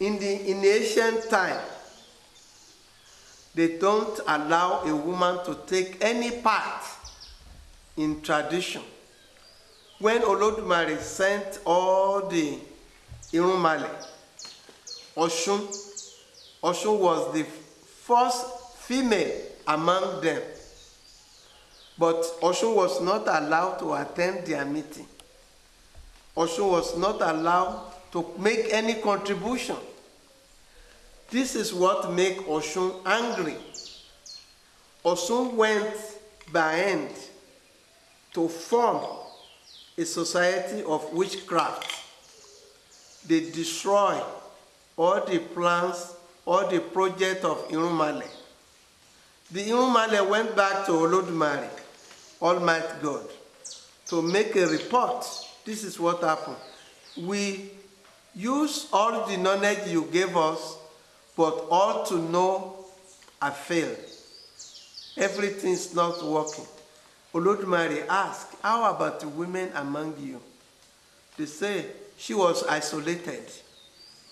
In the in ancient time, they don't allow a woman to take any part in tradition. When Olodumare sent all the Irumale, Oshun, Oshun was the first female among them. But Oshun was not allowed to attend their meeting. Oshun was not allowed to make any contribution. This is what make Oshun angry. Oshun went by hand to form a society of witchcraft. They destroy all the plans, all the project of Irumale. The Irumale went back to Olodumare, Almighty God, to make a report. This is what happened. We use all the knowledge you gave us, but all to know I failed. Everything is not working. Olodumare asked, how about the women among you? They say she was isolated.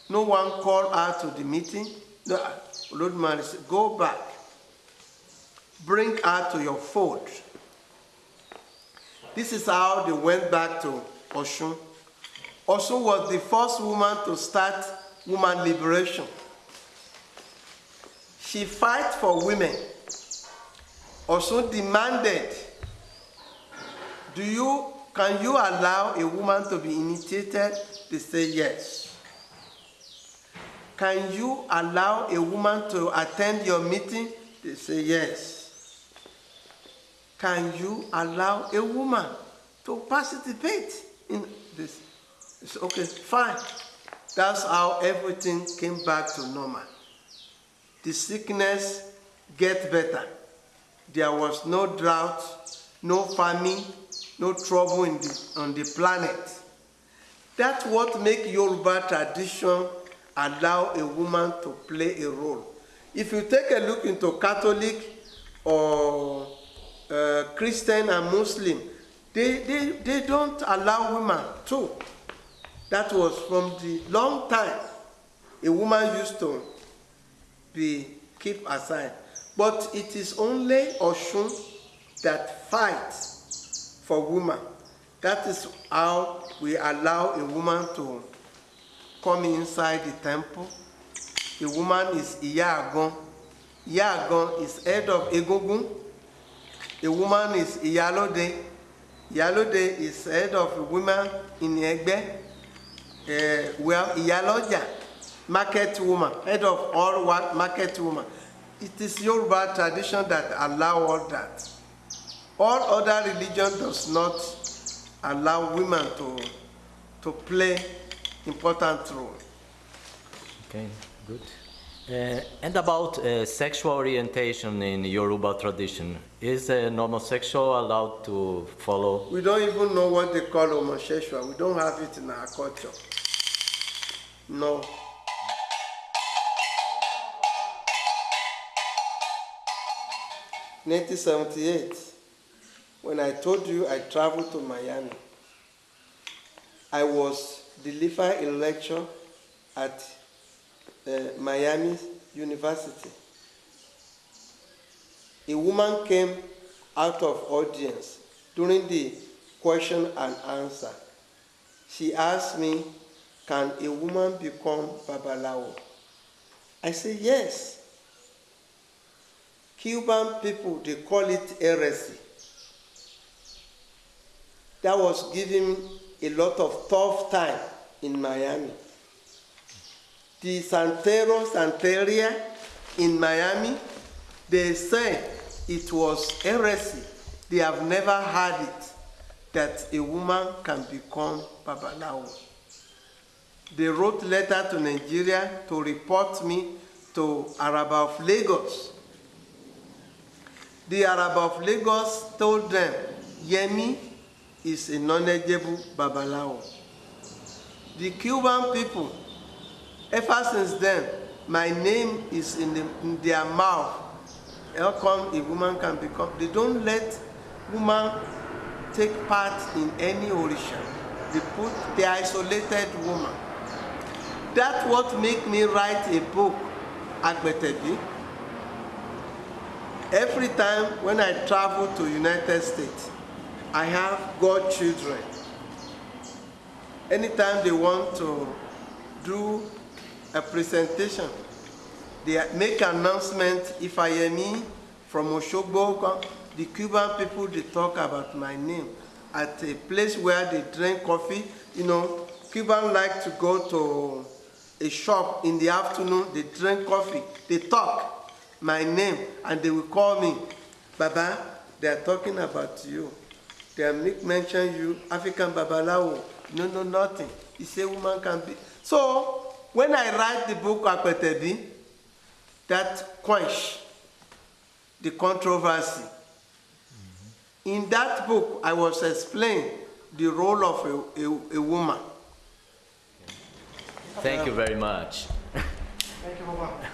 No one called her to the meeting. No, Olodumare said, go back. Bring her to your fold. This is how they went back to Oshun. Oshun was the first woman to start woman liberation. She fight for women. Also demanded, do you, can you allow a woman to be initiated? They say yes. Can you allow a woman to attend your meeting? They say yes. Can you allow a woman to participate in this? It's okay, fine. That's how everything came back to normal. The sickness get better. There was no drought, no famine, no trouble in the, on the planet. That's what make Yoruba tradition allow a woman to play a role. If you take a look into Catholic or uh, Christian and Muslim, they, they, they don't allow women too. That was from the long time. A woman used to be kept aside. But it is only Oshun that fights for women. That is how we allow a woman to come inside the temple. The woman is Iyagon. Iyagon is head of Egungun. The woman is Iyalode. Iyalode is head of women in Egbe. Uh, well, Iyaloja, market woman, head of all market woman. It is Yoruba tradition that allow all that. All other religion does not allow women to, to play important role. Okay, good. Uh, and about uh, sexual orientation in Yoruba tradition, is an homosexual allowed to follow? We don't even know what they call homosexual. We don't have it in our culture. No. Nineteen seventy-eight, when I told you I traveled to Miami, I was delivering a lecture at uh, Miami University. A woman came out of audience during the question and answer. She asked me, can a woman become Babalawo? I said, yes. Cuban people, they call it heresy. That was giving a lot of tough time in Miami. The Santero Santeria in Miami, they say it was heresy. They have never heard it that a woman can become Babalawo. They wrote letter to Nigeria to report me to Araba of Lagos. The Araba of Lagos told them, Yemi is a knowledgeable Babalawo. The Cuban people, ever since then, my name is in, the, in their mouth. How come a woman can become? They don't let woman take part in any orisha. They put the isolated woman. That what make me write a book, Agbetebi. Every time when I travel to United States, I have godchildren. Anytime they want to do a presentation, they make announcement if I am me from Oshogbo, the Cuban people they talk about my name at a place where they drink coffee. You know, Cuban like to go to a shop in the afternoon, they drink coffee, they talk my name, and they will call me, Baba, they are talking about you. They are make mention you, African Babalawo. No, no, nothing. He say woman can be. So when I write the book Apetebi, that quench the controversy. Mm-hmm. In that book, I was explaining the role of a, a, a woman. Thank you very much. Thank you, Baba.